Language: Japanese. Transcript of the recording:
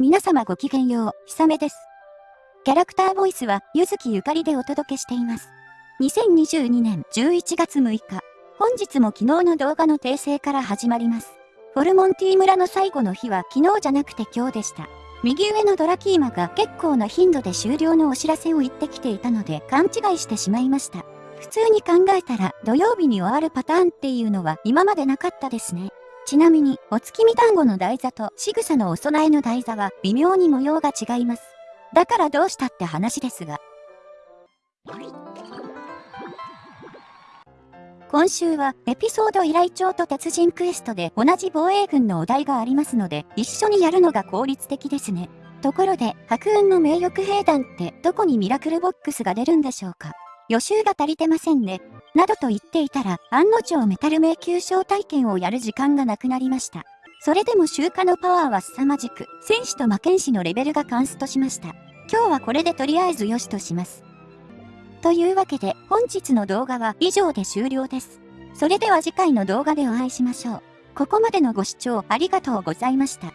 皆様ごきげんよう、ひさめです。キャラクターボイスは、ゆずきゆかりでお届けしています。2022年11月6日、本日も昨日の動画の訂正から始まります。フォルモンティ村の最後の日は昨日じゃなくて今日でした。右上のドラキーマが結構な頻度で終了のお知らせを言ってきていたので勘違いしてしまいました。普通に考えたら土曜日に終わるパターンっていうのは今までなかったですね。ちなみに、お月見団子の台座と仕草のお供えの台座は微妙に模様が違います。だからどうしたって話ですが。今週はエピソード依頼帳と鉄人クエストで同じ防衛軍のお題がありますので一緒にやるのが効率的ですね。ところで白雲の名誉兵団ってどこにミラクルボックスが出るんでしょうか予習が足りてませんね。などと言っていたら、案の定メタル迷宮招待券をやる時間がなくなりました。それでも集荷のパワーは凄まじく、戦士と魔剣士のレベルがカンストしました。今日はこれでとりあえず良しとします。というわけで、本日の動画は以上で終了です。それでは次回の動画でお会いしましょう。ここまでのご視聴ありがとうございました。